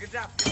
Good job.